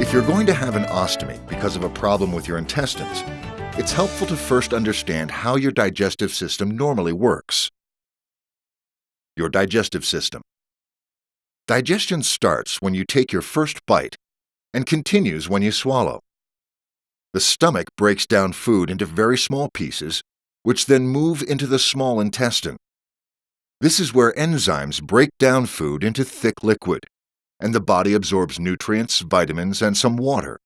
If you're going to have an ostomy because of a problem with your intestines, it's helpful to first understand how your digestive system normally works. Your digestive system. Digestion starts when you take your first bite and continues when you swallow. The stomach breaks down food into very small pieces, which then move into the small intestine. This is where enzymes break down food into thick liquid, and the body absorbs nutrients, vitamins, and some water.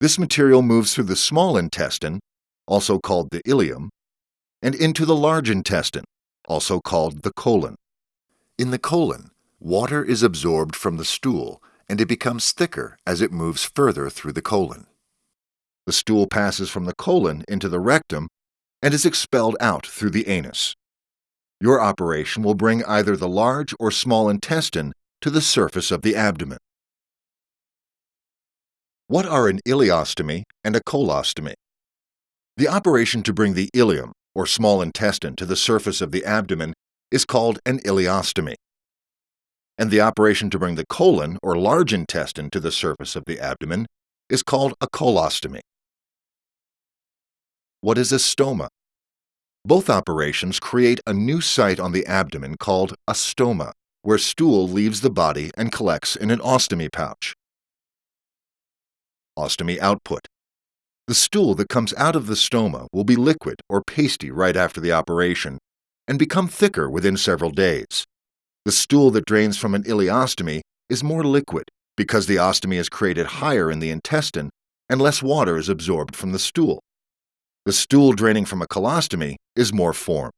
This material moves through the small intestine, also called the ileum, and into the large intestine, also called the colon. In the colon, water is absorbed from the stool and it becomes thicker as it moves further through the colon. The stool passes from the colon into the rectum and is expelled out through the anus. Your operation will bring either the large or small intestine to the surface of the abdomen. What are an ileostomy and a colostomy? The operation to bring the ileum, or small intestine, to the surface of the abdomen is called an ileostomy. And the operation to bring the colon, or large intestine, to the surface of the abdomen is called a colostomy. What is a stoma? Both operations create a new site on the abdomen called a stoma, where stool leaves the body and collects in an ostomy pouch. Ostomy output. The stool that comes out of the stoma will be liquid or pasty right after the operation and become thicker within several days. The stool that drains from an ileostomy is more liquid because the ostomy is created higher in the intestine and less water is absorbed from the stool. The stool draining from a colostomy is more formed.